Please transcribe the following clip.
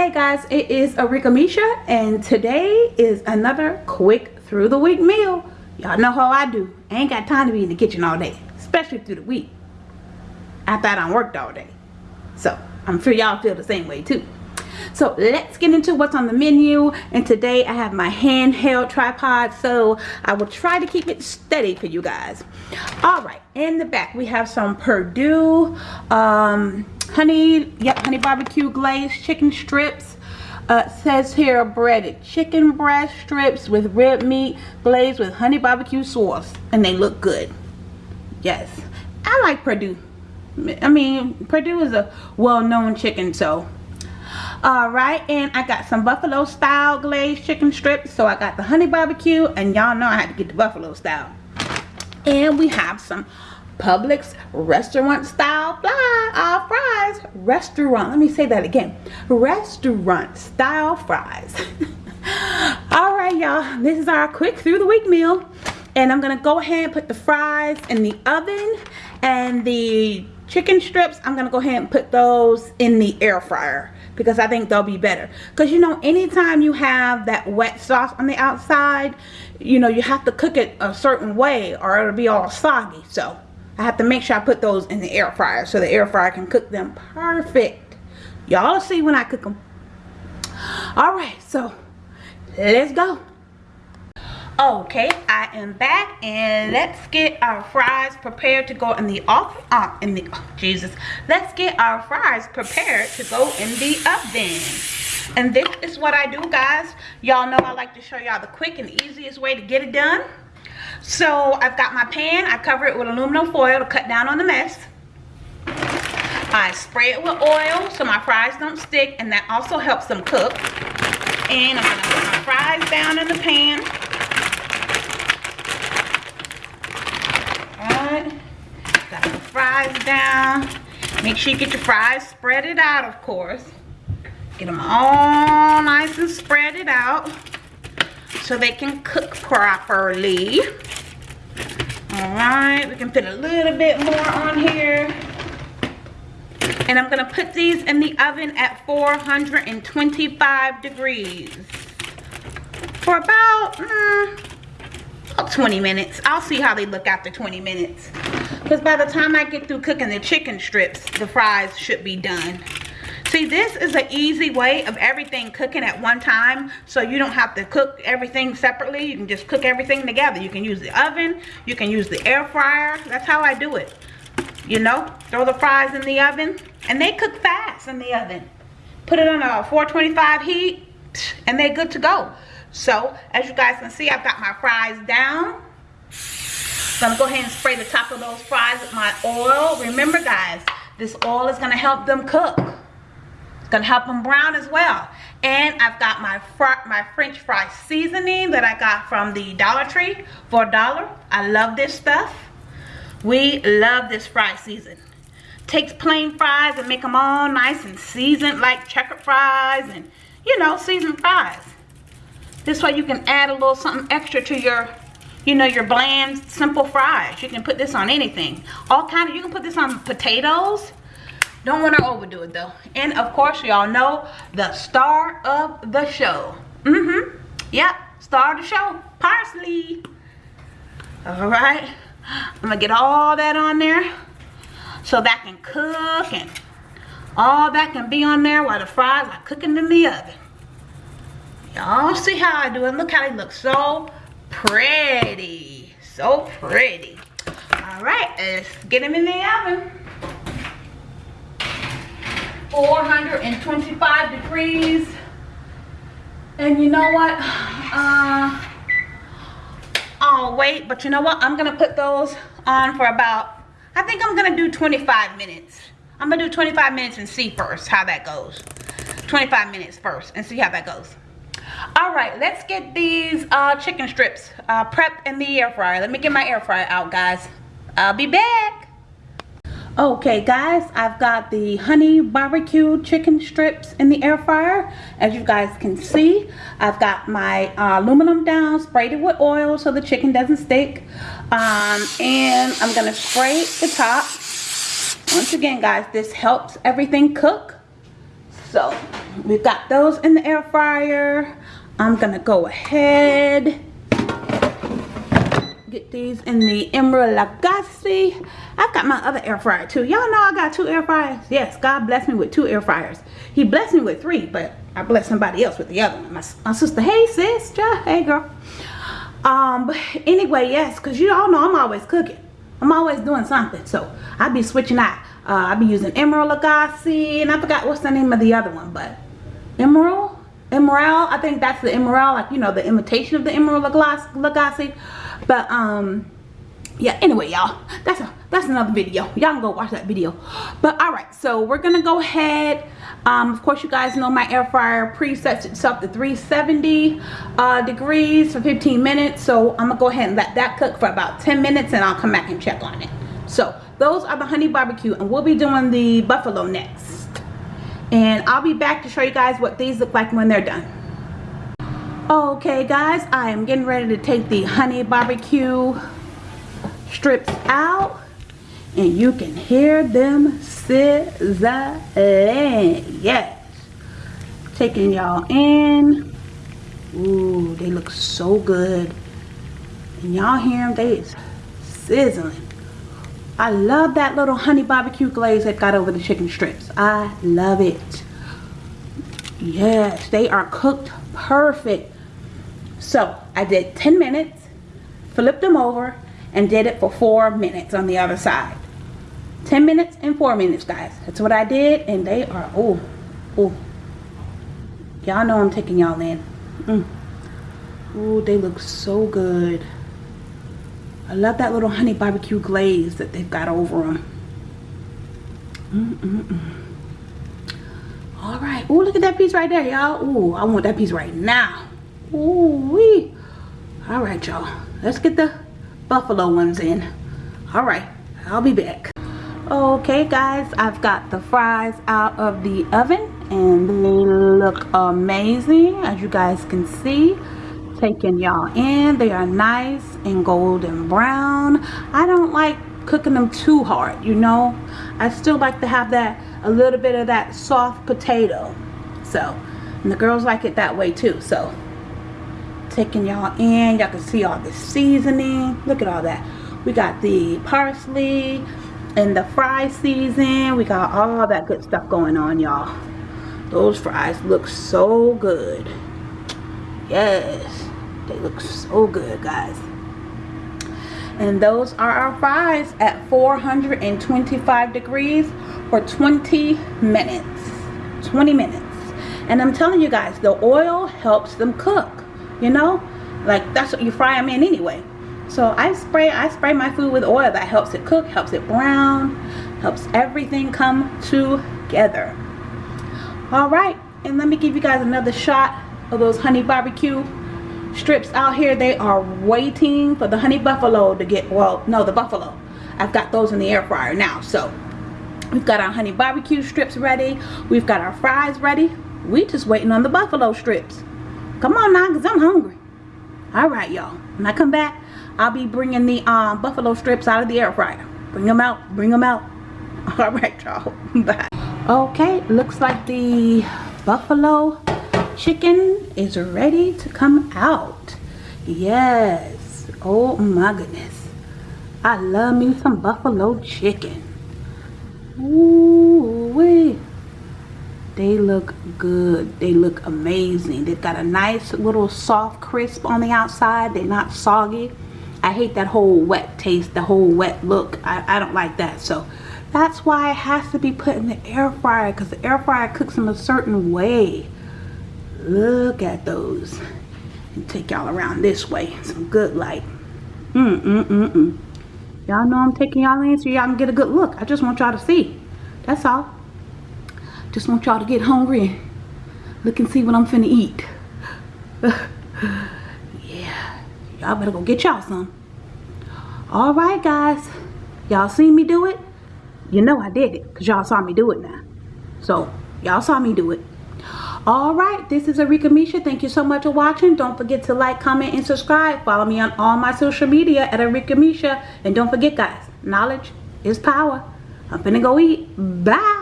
Hey guys, it is Arika Misha and today is another quick through the week meal. Y'all know how I do. I ain't got time to be in the kitchen all day, especially through the week. After I done worked all day. So, I'm sure y'all feel the same way too. So let's get into what's on the menu. And today I have my handheld tripod. So I will try to keep it steady for you guys. Alright, in the back we have some Perdue um, honey, yep, honey barbecue glazed chicken strips. Uh, says here breaded chicken breast strips with red meat glazed with honey barbecue sauce. And they look good. Yes, I like Perdue I mean, Perdue is a well-known chicken, so all right and i got some buffalo style glazed chicken strips. So i got the honey barbecue and y'all know i had to get the buffalo style. And we have some Publix restaurant style fly, uh, fries. Restaurant let me say that again. Restaurant style fries. All right y'all this is our quick through the week meal. And i'm gonna go ahead and put the fries in the oven and the chicken strips i'm gonna go ahead and put those in the air fryer because I think they'll be better. Because you know, anytime you have that wet sauce on the outside, you know, you have to cook it a certain way or it'll be all soggy. So I have to make sure I put those in the air fryer so the air fryer can cook them perfect. Y'all see when I cook them. Alright, so let's go okay i am back and let's get our fries prepared to go in the off uh, in the oh, jesus. Let's get our fries prepared to go in the oven. And this is what i do guys. Y'all know i like to show y'all the quick and easiest way to get it done. So i've got my pan. I cover it with aluminum foil to cut down on the mess. I spray it with oil so my fries don't stick and that also helps them cook. And i'm gonna put my fries down in the pan Got the fries down. Make sure you get your fries spread it out, of course. Get them all nice and spread it out so they can cook properly. All right, we can put a little bit more on here. And I'm gonna put these in the oven at 425 degrees for about, mm, about 20 minutes. I'll see how they look after 20 minutes. Because by the time I get through cooking the chicken strips, the fries should be done. See, this is an easy way of everything cooking at one time. So you don't have to cook everything separately. You can just cook everything together. You can use the oven. You can use the air fryer. That's how I do it. You know, throw the fries in the oven. And they cook fast in the oven. Put it on a 425 heat. And they're good to go. So, as you guys can see, I've got my fries down. So I'm going to go ahead and spray the top of those fries with my oil. Remember, guys, this oil is going to help them cook. It's going to help them brown as well. And I've got my my French fry seasoning that I got from the Dollar Tree for a dollar. I love this stuff. We love this fry season. Takes plain fries and make them all nice and seasoned like checkered fries and, you know, seasoned fries. This way you can add a little something extra to your, you know, your bland, simple fries. You can put this on anything. All kind of, you can put this on potatoes. Don't want to overdo it though. And of course, y'all know the star of the show. Mm-hmm. Yep, star of the show, parsley. All right. I'm to get all that on there so that can cook and all that can be on there while the fries are cooking in the oven. Y'all see how I do it. Look how they look so pretty. So pretty. All right, let's get them in the oven. 425 degrees. And you know what? Uh, oh, wait, but you know what? I'm to put those on for about, I think I'm to do 25 minutes. I'm to do 25 minutes and see first how that goes. 25 minutes first and see how that goes all right let's get these uh, chicken strips uh, prepped in the air fryer. Let me get my air fryer out guys. I'll be back. Okay guys i've got the honey barbecue chicken strips in the air fryer. As you guys can see i've got my uh, aluminum down sprayed it with oil so the chicken doesn't stick. Um, and i'm gonna spray the top. Once again guys this helps everything cook. So we've got those in the air fryer. I'm gonna go ahead get these in the Emeril Lagasse. I've got my other air fryer too. Y'all know I got two air fryers. Yes, God blessed me with two air fryers. He blessed me with three, but I blessed somebody else with the other one. My, my sister, hey sis, hey girl. Um, but anyway, yes, because you all know I'm always cooking. I'm always doing something. So I be switching out. Uh, I be using Emeril Lagasse, and I forgot what's the name of the other one, but Emeril? Emerald, I think that's the Emerald, like, you know, the imitation of the Emeril Lagasse. But, um, yeah, anyway, y'all, that's a, that's another video. Y'all can go watch that video. But, all right, so we're to go ahead. Um, of course, you guys know my air fryer presets itself to 370 uh, degrees for 15 minutes. So, I'm to go ahead and let that cook for about 10 minutes, and I'll come back and check on it. So, those are the honey barbecue, and we'll be doing the buffalo next. And I'll be back to show you guys what these look like when they're done. Okay guys, I am getting ready to take the honey barbecue strips out and you can hear them sizzling. Yes. Taking y'all in. Ooh, they look so good. And y'all hear them? They is sizzling. I love that little honey barbecue glaze that got over the chicken strips. I love it. Yes, they are cooked perfect. So I did 10 minutes, flipped them over, and did it for 4 minutes on the other side. 10 minutes and 4 minutes, guys. That's what I did, and they are, oh, oh. Y'all know I'm taking y'all in. Mm. Ooh, they look so good. I love that little honey barbecue glaze that they've got over them. Mm -mm -mm. All right. Ooh, look at that piece right there, y'all. Ooh, I want that piece right now. Ooh wee. All right, y'all. Let's get the buffalo ones in. All right, I'll be back. Okay, guys, I've got the fries out of the oven and they look amazing as you guys can see taking y'all in. They are nice and golden brown. I don't like cooking them too hard you know? I still like to have that a little bit of that soft potato. So and the girls like it that way too. So taking y'all in. Y'all can see all the seasoning. Look at all that. We got the parsley and the fry season we got all that good stuff going on y'all. Those fries look so good. Yes they look so good guys. And those are our fries at 425 degrees for 20 minutes. 20 minutes. And I'm telling you guys the oil helps them cook you know? Like that's what you fry them in anyway. So I spray I spray my food with oil that helps it cook helps it brown helps everything come together. All right and let me give you guys another shot of those honey barbecue strips out here they are waiting for the honey buffalo to get well no the buffalo I've got those in the air fryer now so we've got our honey barbecue strips ready we've got our fries ready we just waiting on the buffalo strips Come on now, because I'm hungry. All right, y'all. When I come back, I'll be bringing the um, buffalo strips out of the air fryer. Bring them out. Bring them out. All right, y'all. Bye. Okay, looks like the buffalo chicken is ready to come out. Yes. Oh, my goodness. I love me some buffalo chicken. Ooh, wee they look good they look amazing they've got a nice little soft crisp on the outside they're not soggy I hate that whole wet taste the whole wet look I, I don't like that so that's why it has to be put in the air fryer because the air fryer cooks them a certain way look at those and take y'all around this way some good light mm mm mm mm y'all know I'm taking y'all in so y'all can get a good look I just want y'all to see that's all just want y'all to get hungry and look and see what I'm finna eat. yeah, y'all better go get y'all some. All right, guys. Y'all seen me do it? You know I did it because y'all saw me do it now. So, y'all saw me do it. All right, this is Arika Misha. Thank you so much for watching. Don't forget to like, comment, and subscribe. Follow me on all my social media at Arika Misha. And don't forget, guys, knowledge is power. I'm finna go eat. Bye.